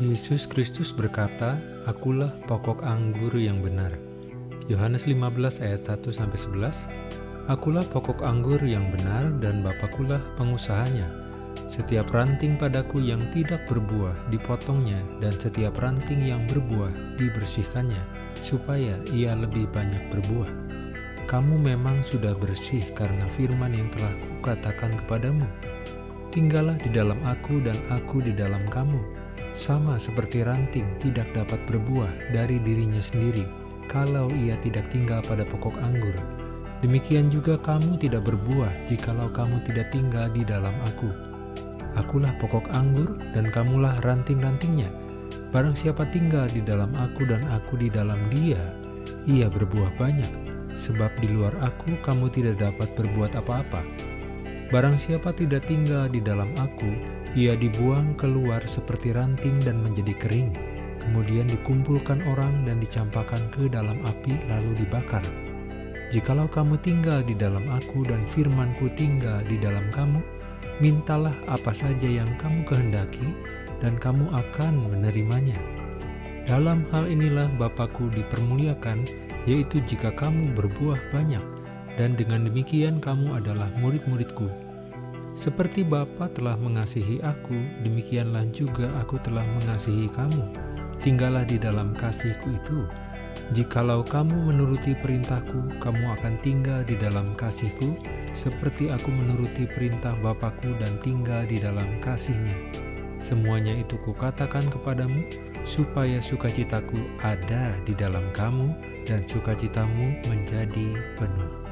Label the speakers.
Speaker 1: Yesus Kristus berkata, Akulah pokok anggur yang benar. Yohanes 15 ayat 1 sampai 11. Akulah pokok anggur yang benar dan Bapakulah pengusahanya. Setiap ranting padaku yang tidak berbuah dipotongnya dan setiap ranting yang berbuah dibersihkannya supaya ia lebih banyak berbuah. Kamu memang sudah bersih karena firman yang telah kukatakan kepadamu. Tinggallah di dalam aku dan aku di dalam kamu sama seperti ranting tidak dapat berbuah dari dirinya sendiri kalau ia tidak tinggal pada pokok anggur. Demikian juga kamu tidak berbuah jikalau kamu tidak tinggal di dalam aku. Akulah pokok anggur dan kamulah ranting-rantingnya. Barang siapa tinggal di dalam aku dan aku di dalam dia, ia berbuah banyak. Sebab di luar aku kamu tidak dapat berbuat apa-apa. Barang siapa tidak tinggal di dalam aku, ia dibuang keluar seperti ranting dan menjadi kering, kemudian dikumpulkan orang dan dicampakkan ke dalam api lalu dibakar. Jikalau kamu tinggal di dalam aku dan firmanku tinggal di dalam kamu, mintalah apa saja yang kamu kehendaki dan kamu akan menerimanya. Dalam hal inilah Bapakku dipermuliakan, yaitu jika kamu berbuah banyak, dan dengan demikian kamu adalah murid-muridku. Seperti Bapa telah mengasihi aku, demikianlah juga aku telah mengasihi kamu. Tinggallah di dalam kasihku itu. Jikalau kamu menuruti perintahku, kamu akan tinggal di dalam kasihku, seperti aku menuruti perintah Bapakku dan tinggal di dalam kasihnya. Semuanya itu kukatakan kepadamu, supaya sukacitaku ada di dalam kamu dan sukacitamu menjadi penuh.